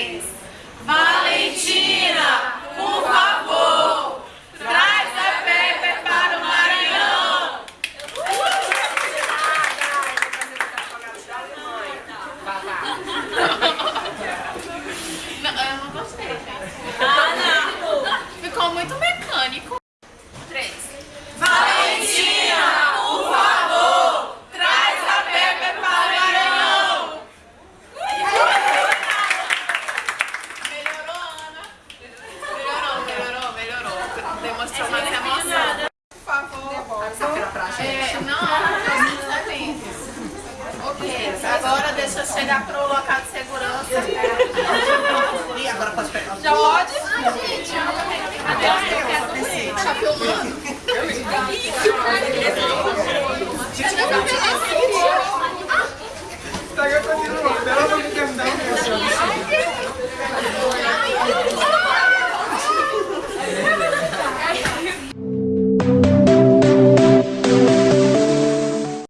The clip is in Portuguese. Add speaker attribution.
Speaker 1: things. mostrou uma emoção. Por favor, devolve pra gente. É, não, ela tá isso. Ok, agora deixa eu chegar pro local de segurança. E
Speaker 2: agora pode
Speaker 1: pegar Já pode? Ah, gente, eu não tenho que fazer. Tá filmando? Gente, eu não tenho que fazer. Tá gastando
Speaker 2: de novo. Pelo amor de Deus.